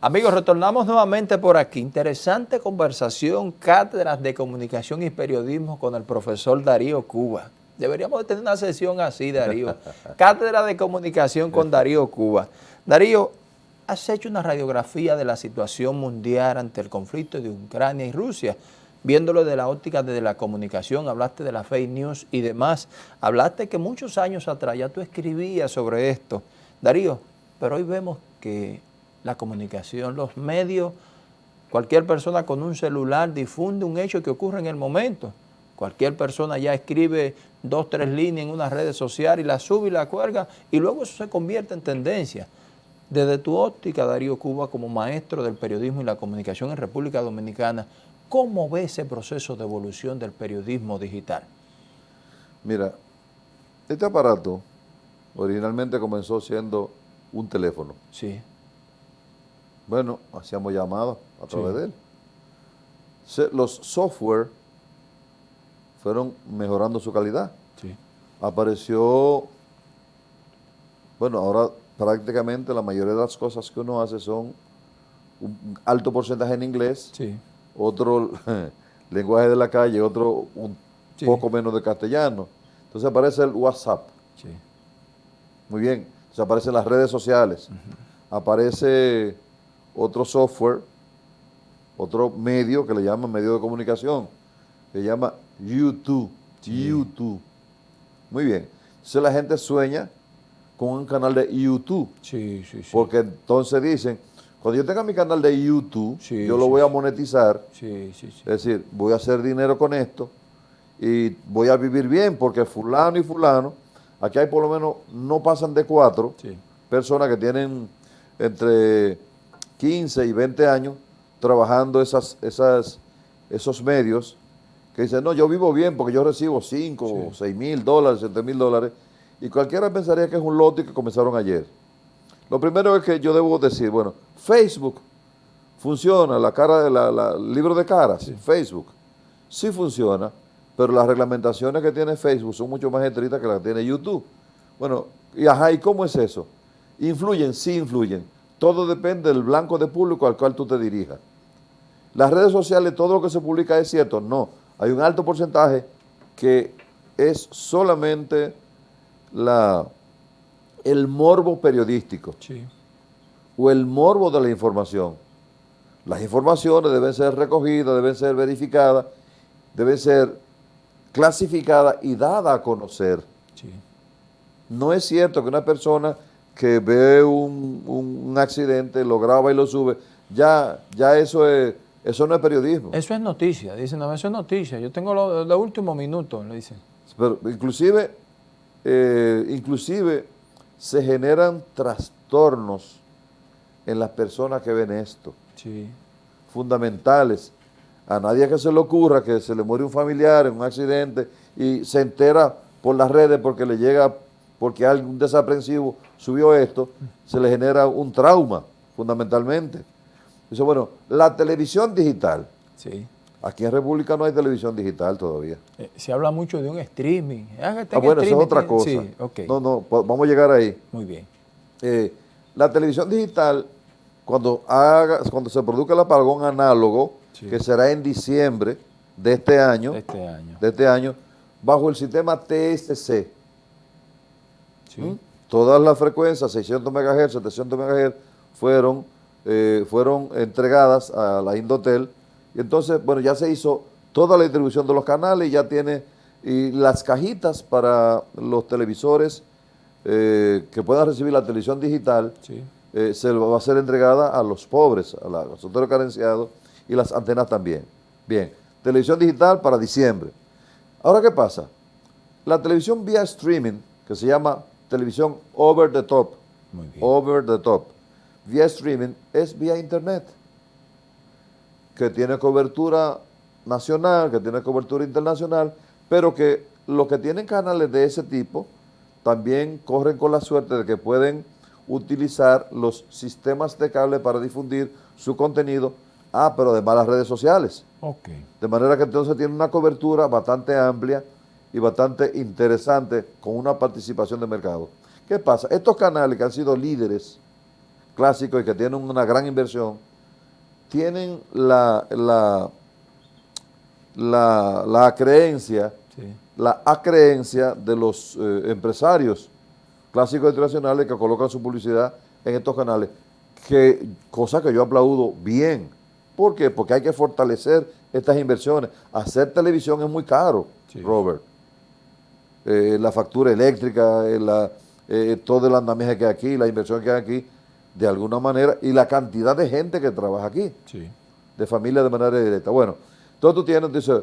Amigos, retornamos nuevamente por aquí. Interesante conversación, cátedras de comunicación y periodismo con el profesor Darío Cuba. Deberíamos tener una sesión así, Darío. Cátedra de comunicación con Darío Cuba. Darío, has hecho una radiografía de la situación mundial ante el conflicto de Ucrania y Rusia, viéndolo de la óptica de la comunicación, hablaste de la fake news y demás. Hablaste que muchos años atrás ya tú escribías sobre esto. Darío, pero hoy vemos que la comunicación, los medios, cualquier persona con un celular difunde un hecho que ocurre en el momento. Cualquier persona ya escribe dos, tres líneas en una red social y la sube y la cuelga y luego eso se convierte en tendencia. Desde tu óptica, Darío Cuba, como maestro del periodismo y la comunicación en República Dominicana, ¿cómo ve ese proceso de evolución del periodismo digital? Mira, este aparato originalmente comenzó siendo un teléfono. Sí. Bueno, hacíamos llamadas a través de él. los software fueron mejorando su calidad. Sí. Apareció, bueno, ahora prácticamente la mayoría de las cosas que uno hace son un alto porcentaje en inglés, sí. otro lenguaje de la calle, otro un poco menos de castellano. Entonces aparece el WhatsApp. Sí. Muy bien. Entonces aparecen las redes sociales. Aparece otro software, otro medio que le llaman medio de comunicación, que se llama YouTube. YouTube. Muy bien. Entonces la gente sueña con un canal de YouTube. Sí, sí, sí. Porque entonces dicen, cuando yo tenga mi canal de YouTube, yo lo voy a monetizar. Sí, sí, sí. Es decir, voy a hacer dinero con esto y voy a vivir bien porque fulano y fulano, aquí hay por lo menos, no pasan de cuatro personas que tienen entre 15 y 20 años trabajando esas, esas, esos medios que dicen, no, yo vivo bien porque yo recibo 5 o 6 mil dólares, 7 mil dólares, y cualquiera pensaría que es un lote que comenzaron ayer. Lo primero es que yo debo decir, bueno, Facebook funciona, la cara de la, libro de caras, Facebook, sí funciona, pero las reglamentaciones que tiene Facebook son mucho más estrictas que las que tiene YouTube. Bueno, y ajá, ¿y cómo es eso? ¿Influyen? Sí influyen todo depende del blanco de público al cual tú te dirijas. Las redes sociales, todo lo que se publica es cierto. No, hay un alto porcentaje que es solamente la, el morbo periodístico o el morbo de la información. Las informaciones deben ser recogidas, deben ser verificadas, deben ser clasificadas y dadas a conocer. No es cierto que una persona que ve un, accidente, lo graba y lo sube, ya, ya eso es, eso no es periodismo. Eso es noticia, dicen, no, eso es noticia, yo tengo los lo últimos minutos, le dicen. Pero inclusive, eh, inclusive se generan trastornos en las personas que ven esto. Sí. Fundamentales. A nadie que se le ocurra que se le muere un familiar en un accidente y se entera por las redes porque le llega porque algún desaprensivo subió esto, se le genera un trauma, fundamentalmente. Dice, bueno, la televisión digital. Sí. Aquí en República no hay televisión digital todavía. Eh, se habla mucho de un streaming. Ah, bueno, eso es otra cosa. Sí, okay. No, no, vamos a llegar ahí. Muy bien. Eh, la televisión digital, cuando, haga, cuando se produzca el apagón análogo, que será en diciembre de este año, de este año, de este año bajo el sistema TSC, Todas las frecuencias, 600 MHz, 700 MHz, fueron, eh, fueron entregadas a la Indotel. Y entonces, bueno, ya se hizo toda la distribución de los canales, ya tiene y las cajitas para los televisores eh, que puedan recibir la televisión digital, eh, se va a ser entregada a los pobres, a, los otros carenciados y las antenas también. Bien, televisión digital para diciembre. Ahora, ¿qué pasa? La televisión vía streaming, que se llama televisión over the top, over the top, vía streaming, es vía internet, que tiene cobertura nacional, que tiene cobertura internacional, pero que los que tienen canales de ese tipo también corren con la suerte de que pueden utilizar los sistemas de cable para difundir su contenido, ah, pero además las redes sociales. De manera que entonces tiene una cobertura bastante amplia y bastante interesante con una participación de mercado. ¿Qué pasa? Estos canales que han sido líderes clásicos y que tienen una gran inversión, tienen la, la, la, creencia, la acreencia de los eh, empresarios clásicos internacionales que colocan su publicidad en estos canales, que cosa que yo aplaudo bien. ¿Por qué? Porque hay que fortalecer estas inversiones. Hacer televisión es muy caro, Robert. Eh, la factura eléctrica, eh, la, todo el andamiaje que hay aquí, la inversión que hay aquí, de alguna manera, y la cantidad de gente que trabaja aquí, de familia de manera directa. Bueno, entonces tú tienes, dice,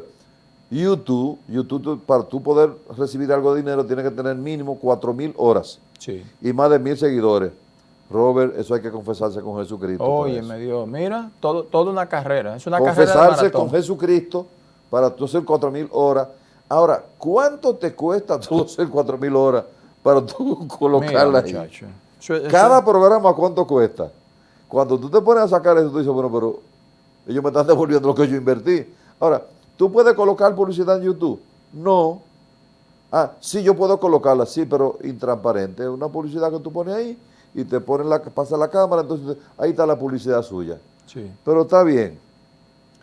YouTube, YouTube para tú poder recibir algo de dinero tiene que tener mínimo 4 mil horas y más de mil seguidores. Robert, eso hay que confesarse con Jesucristo. Oye, me dio, mira, todo, toda una carrera, es una confesarse con Jesucristo para tú hacer 4 mil horas. Ahora, ¿cuánto te cuesta tú hacer 4 mil horas para tú colocarla ahí? Cada programa, ¿cuánto cuesta? Cuando tú te pones a sacar eso, tú dices, bueno, pero ellos me están devolviendo lo que yo invertí. Ahora, ¿tú puedes colocar publicidad en YouTube? No. Ah, sí, yo puedo colocarla, sí, pero intransparente. Es una publicidad que tú pones ahí y te ponen la, pasa la cámara, entonces ahí está la publicidad suya. Sí. Pero está bien.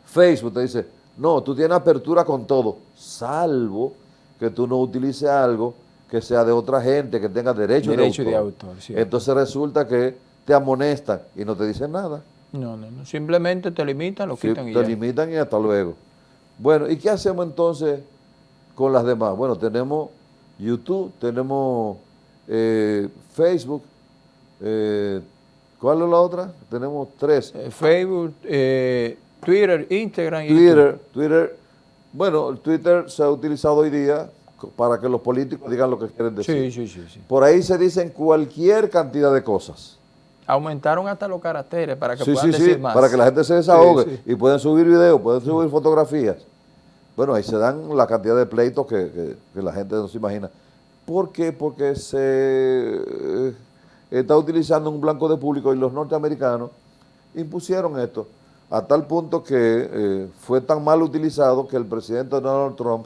Facebook te dice, no, tú tienes apertura con todo, salvo que tú no utilices algo que sea de otra gente, que tenga derecho, de autor. Entonces resulta que te amonestan y no te dicen nada. No, no, no. Simplemente te limitan, lo quitan y Te limitan y hasta luego. Bueno, ¿y qué hacemos entonces con las demás? Bueno, tenemos YouTube, tenemos eh, Facebook, eh, ¿cuál es la otra? Tenemos tres. Eh, Facebook, Twitter, Instagram y Twitter, Twitter, bueno, Twitter se ha utilizado hoy día para que los políticos digan lo que quieren decir. Sí, sí, sí, Por ahí se dicen cualquier cantidad de cosas. Aumentaron hasta los caracteres para que puedan decir más. para que la gente se desahogue y pueden subir videos, pueden subir fotografías. Bueno, ahí se dan la cantidad de pleitos que, la gente no se imagina. ¿Por qué? Porque se eh, está utilizando un blanco de público y los norteamericanos impusieron esto a tal punto que eh, fue tan mal utilizado que el presidente Donald Trump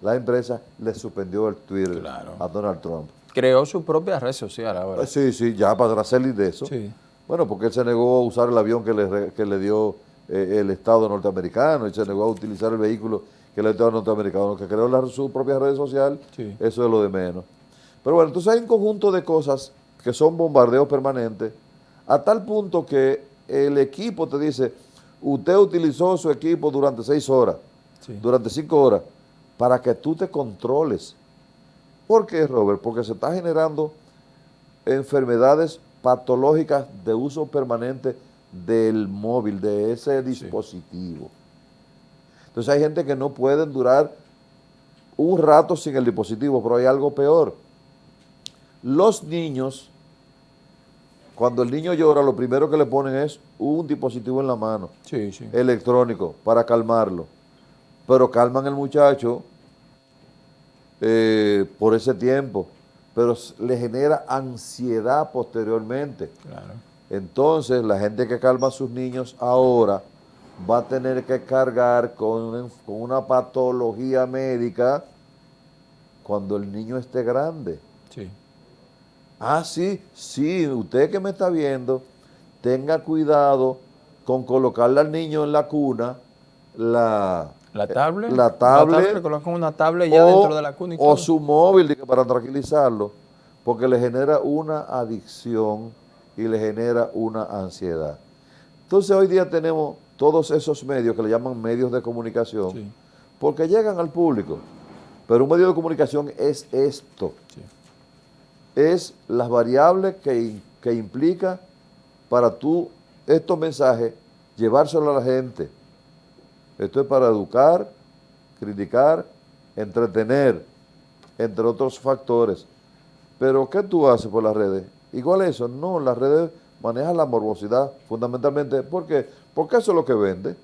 la empresa le suspendió el Twitter a Donald Trump. Creó su propia red social ahora. Sí, sí, ya para salir de eso. Bueno, porque él se negó a usar el avión que le, le dio eh, el Estado norteamericano y se negó a utilizar el vehículo que le dio el Estado norteamericano, que creó su propia red social, eso es lo de menos. Pero bueno, entonces hay un conjunto de cosas que son bombardeos permanentes, a tal punto que el equipo te dice, usted utilizó su equipo durante seis horas, durante cinco horas, para que tú te controles. ¿Por qué, Robert? Porque se está generando enfermedades patológicas de uso permanente del móvil, de ese dispositivo. Entonces hay gente que no puede durar un rato sin el dispositivo, pero hay algo peor. Los niños, cuando el niño llora, lo primero que le ponen es un dispositivo en la mano, electrónico, para calmarlo. Pero calman al muchacho eh, por ese tiempo, pero le genera ansiedad posteriormente. Entonces, la gente que calma a sus niños ahora va a tener que cargar con, con una patología médica cuando el niño esté grande. Sí. Ah, sí, sí, usted que me está viendo, tenga cuidado con colocarle al niño en la cuna la, la tablet. La tablet. Le colocan una tablet ya dentro de la cuna O su móvil para tranquilizarlo, porque le genera una adicción y le genera una ansiedad. Entonces hoy día tenemos todos esos medios que le llaman medios de comunicación, porque llegan al público. Pero un medio de comunicación es esto. Es las variables que, que implica para tú estos mensajes llevárselo a la gente esto es para educar, criticar, entretener, entre otros factores. Pero, ¿qué tú haces por las redes? Igual eso, no, las redes manejan la morbosidad fundamentalmente. ¿Por qué? Porque eso es lo que vende.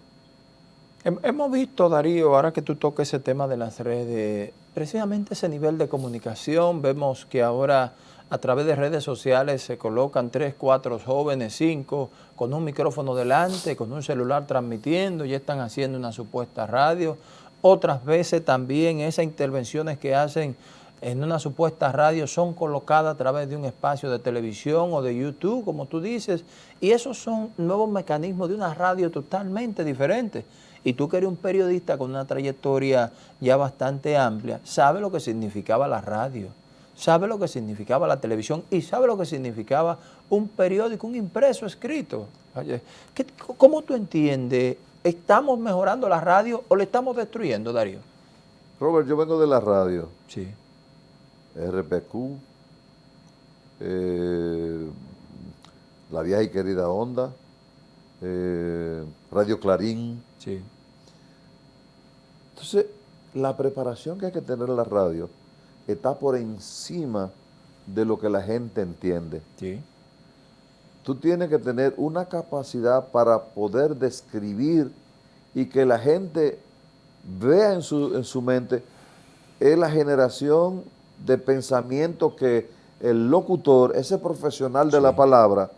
Hemos visto, Darío, ahora que tú toques ese tema de las redes, precisamente ese nivel de comunicación, vemos que ahora a través de redes sociales se colocan tres, cuatro jóvenes, cinco, con un micrófono delante, con un celular transmitiendo, y están haciendo una supuesta radio. Otras veces también esas intervenciones que hacen en una supuesta radio son colocadas a través de un espacio de televisión o de YouTube, como tú dices, y esos son nuevos mecanismos de una radio totalmente diferente. Y tú que eres un periodista con una trayectoria ya bastante amplia, sabes lo que significaba la radio, sabes lo que significaba la televisión y sabes lo que significaba un periódico, un impreso escrito. ¿Cómo tú entiendes? ¿Estamos mejorando la radio o le estamos destruyendo, Darío? Robert, yo vengo de la radio. Sí. RPQ, eh, la vieja y querida Onda, eh, Radio Clarín. Sí. Entonces, la preparación que hay que tener en la radio está por encima de lo que la gente entiende. Sí. Tú tienes que tener una capacidad para poder describir y que la gente vea en su, en su mente es la generación de pensamiento que el locutor, ese profesional de la palabra,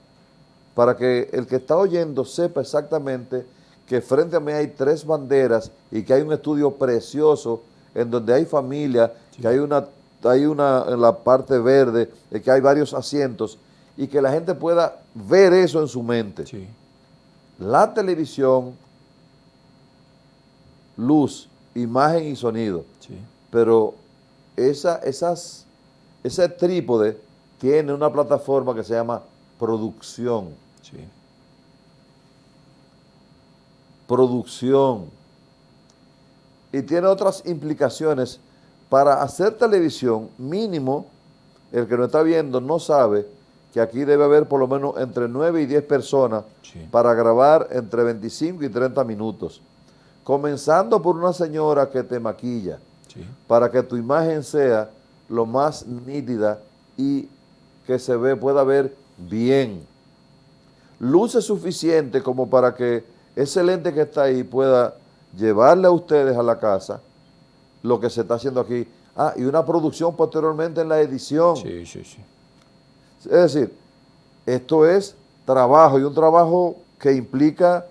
para que el que está oyendo sepa exactamente que frente a mí hay tres banderas y que hay un estudio precioso en donde hay familia, que hay una, hay una en la parte verde, que hay varios asientos y que la gente pueda ver eso en su mente. La televisión, luz, imagen y sonido. Pero esa, esas, ese trípode tiene una plataforma que se llama producción. Producción. Y tiene otras implicaciones. Para hacer televisión, mínimo, el que no está viendo no sabe que aquí debe haber por lo menos entre 9 y 10 personas para grabar entre 25 y 30 minutos. Comenzando por una señora que te maquilla, para que tu imagen sea lo más nítida y que se ve, pueda ver bien. Luce suficiente como para que ese lente que está ahí pueda llevarle a ustedes a la casa lo que se está haciendo aquí. Ah, y una producción posteriormente en la edición. Sí, sí, sí. Es decir, esto es trabajo y un trabajo que implica,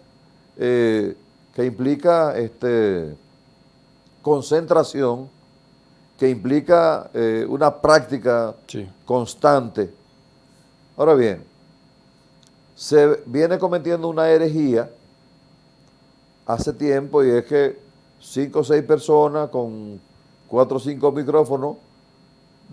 eh, que implica este, concentración que implica eh, una práctica constante. Ahora bien, se viene cometiendo una herejía hace tiempo y es que cinco o seis personas con cuatro o cinco micrófonos,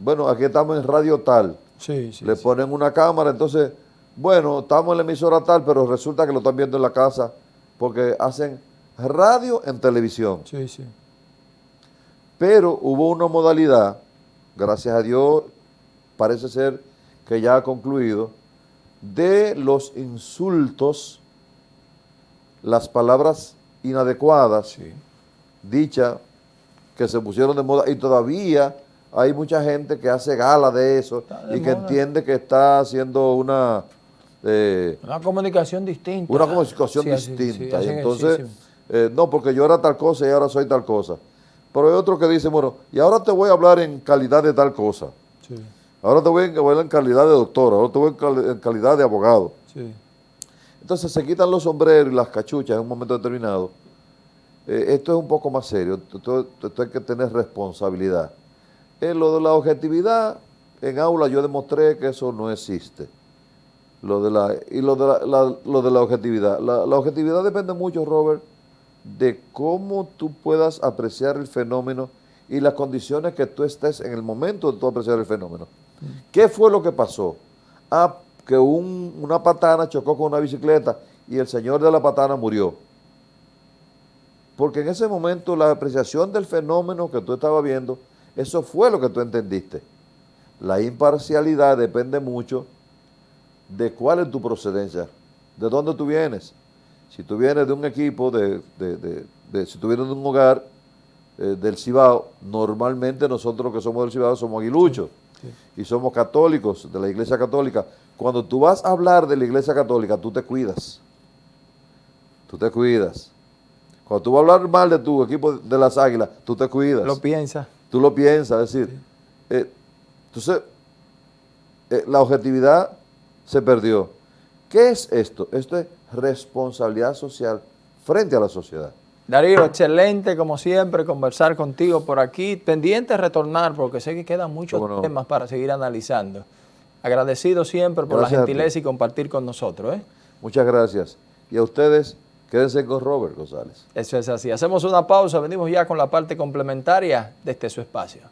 bueno, aquí estamos en radio tal, le ponen una cámara, entonces, bueno, estamos en la emisora tal, pero resulta que lo están viendo en la casa porque hacen radio en televisión. Sí, sí. Pero hubo una modalidad, gracias a Dios, parece ser que ya ha concluido, de los insultos, las palabras inadecuadas, dichas, que se pusieron de moda, y todavía hay mucha gente que hace gala de eso y que entiende que está haciendo una... Eh, una comunicación distinta. Una comunicación distinta. y entonces, eh, no, porque yo era tal cosa y ahora soy tal cosa. Pero hay otro que dice, bueno, y ahora te voy a hablar en calidad de tal cosa. Ahora te voy a hablar en calidad de doctor, ahora te voy en, calidad de abogado. Entonces se quitan los sombreros y las cachuchas en un momento determinado. Eh, esto es un poco más serio, esto, hay que tener responsabilidad. En lo de la objetividad, en aula yo demostré que eso no existe. Lo de la, y lo de la, lo de la objetividad. la objetividad depende mucho, Robert, de cómo tú puedas apreciar el fenómeno y las condiciones que tú estés en el momento de tú apreciar el fenómeno. ¿Qué fue lo que pasó? Ah, que una patana chocó con una bicicleta y el señor de la patana murió. Porque en ese momento la apreciación del fenómeno que tú estabas viendo, eso fue lo que tú entendiste. La imparcialidad depende mucho de cuál es tu procedencia, de dónde tú vienes. Si tú vienes de un equipo, de, si tú vienes de un hogar eh, del Cibao, normalmente nosotros que somos del Cibao somos aguiluchos y somos católicos, de la iglesia católica. Cuando tú vas a hablar de la iglesia católica, tú te cuidas. Tú te cuidas. Cuando tú vas a hablar mal de tu equipo de las águilas, tú te cuidas. Lo piensas. Tú lo piensas, es decir, eh, entonces eh, la objetividad se perdió. ¿Qué es esto? Esto es responsabilidad social frente a la sociedad. Darío, excelente como siempre conversar contigo por aquí. Pendiente de retornar porque sé que quedan muchos temas para seguir analizando. Agradecido siempre por la gentileza y compartir con nosotros. ¿eh? Muchas gracias. Y a ustedes, quédense con Robert González. Eso es así. Hacemos una pausa, venimos ya con la parte complementaria de este su espacio.